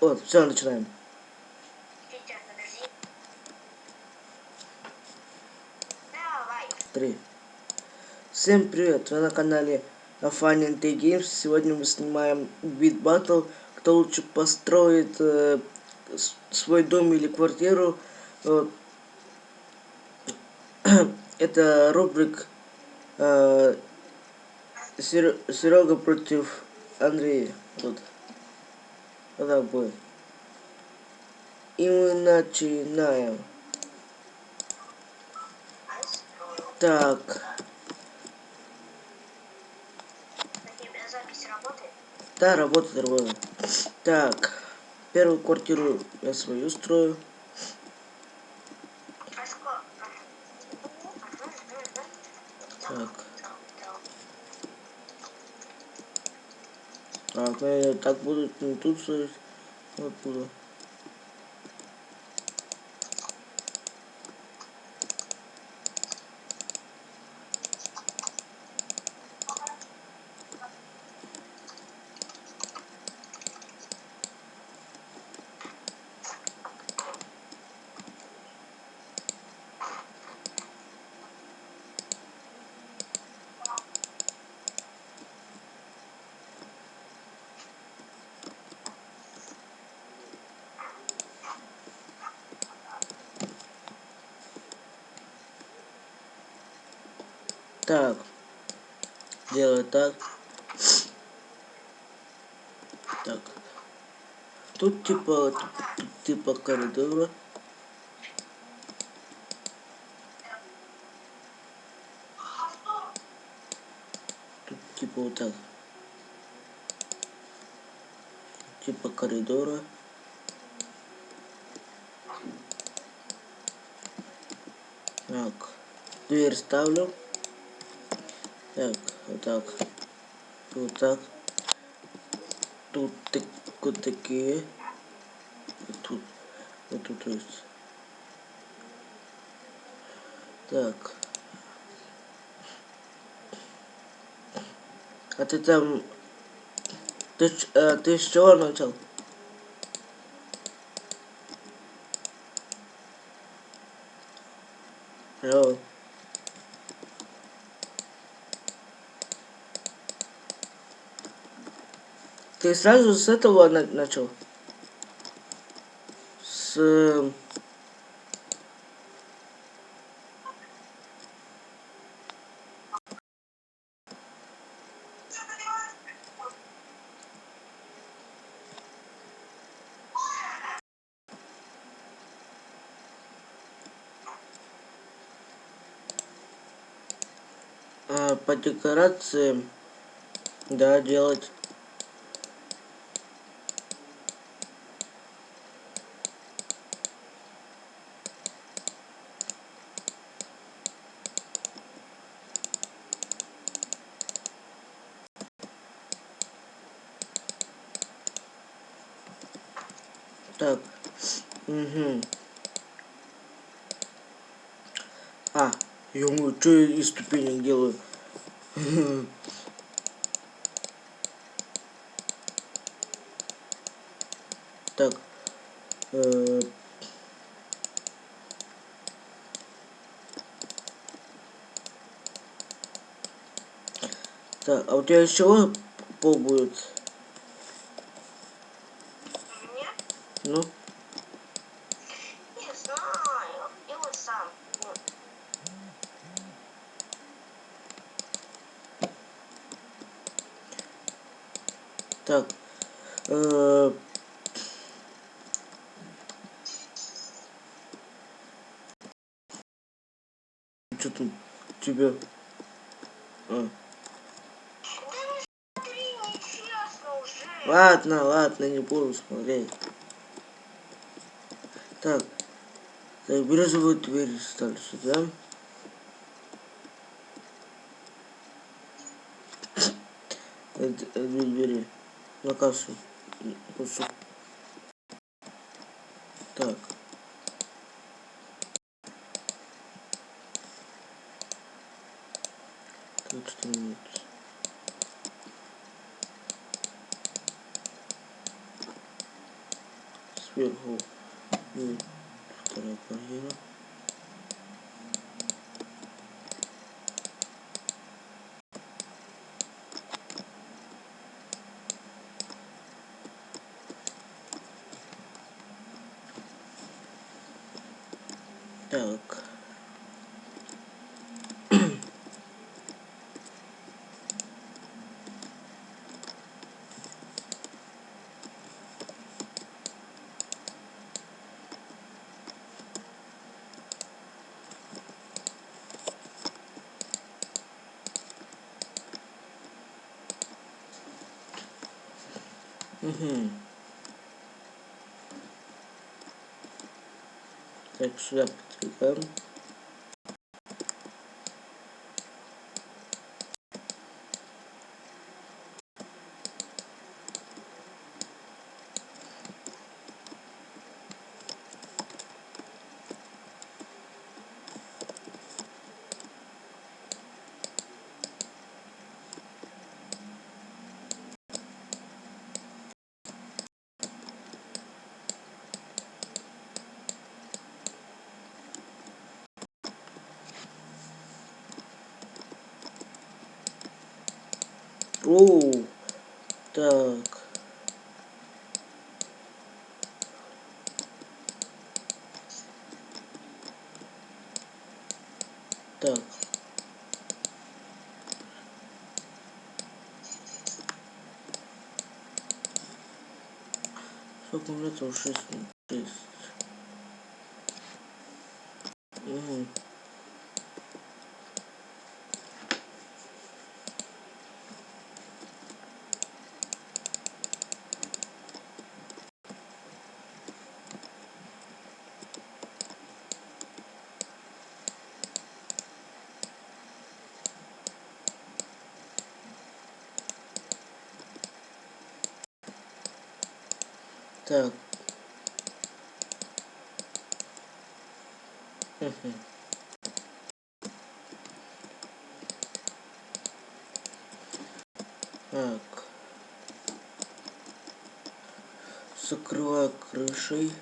Вот, все, начинаем. Три. Всем привет! Вы на канале Fun and Games. Сегодня мы снимаем Beat Battle. Кто лучше построит э, свой дом или квартиру. Вот. Это рубрик э, Серега против Андрея. Вот. Будет. И мы начинаем. Так. Да, работает, работает. Так, первую квартиру я свою строю. А сколько? Так. Ну я так буду не тут. Вот буду. Так. Делаю так. Так. Тут типа, типа коридора. Тут типа вот так. Типа коридора. Так. Дверь ставлю. Так, вот так. Вот так. Тут так, вот такие. Вот тут. Вот тут есть. Так. А ты там... Ты, э, ты с чего начал? Алло. Ты сразу с этого на- начал? С... эм, а, по декорациям, да, делать. Так. Угу. А, ё что я из ступенек делаю? Так. э, Так, а у тебя чего пол будет? Ну, Не знаю. Делай сам. Вот. так. Э, Что там у тебя? А. Нечестно уже. Ладно, ладно, не буду смотреть. Так. Так, бирюзовую дверь ставлю сюда. Две двери. На кассу. Так. Тут что-нибудь. сверху и вторая барьера. Так. Угу. Так, сюда подвигаем. Оу. Так. Так. Сколько метров? Шесть. Шесть. Угу. Так. Мгм. Так. Закрываю крышей.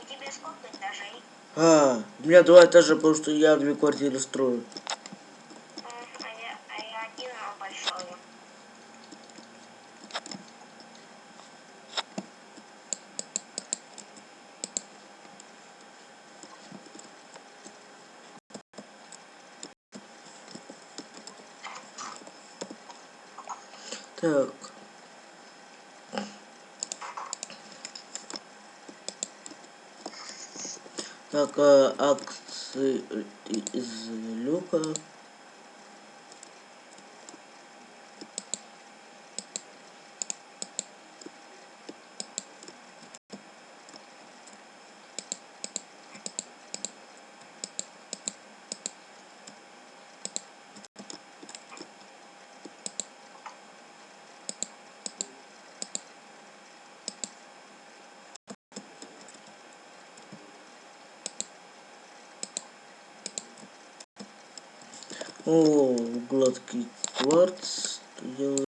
У тебя сколько этажей? А, у меня два этажа, потому что я две квартиры строю. М, А я, а я один а большой. Так. Так, а, акции из люка. О, гладкий кварц. Делаю.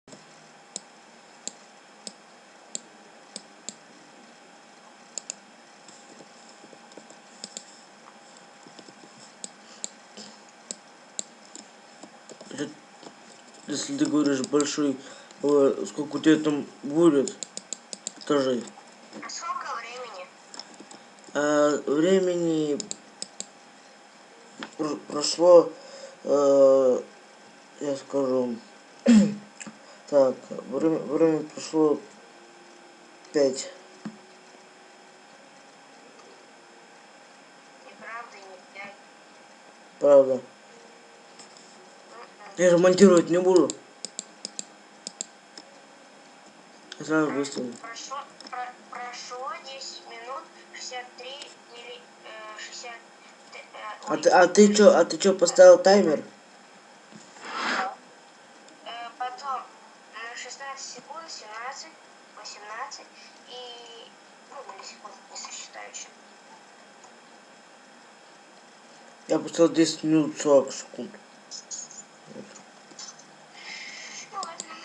Если ты говоришь большой, э, сколько у тебя там будет? А сколько времени? А, времени пр- прошло, э, я скажу, так, время, время прошло пять. Неправда, не пять. Правда. Я же монтировать не буду. Сразу выставлю. Прошло, про- прошло А ты, а ты чё, а ты чё поставил таймер? э, потом на 16 секунд 17, 18 и... Ну, миллисекунд не сосчитаю еще. Я поставил 10 минут 40 секунд.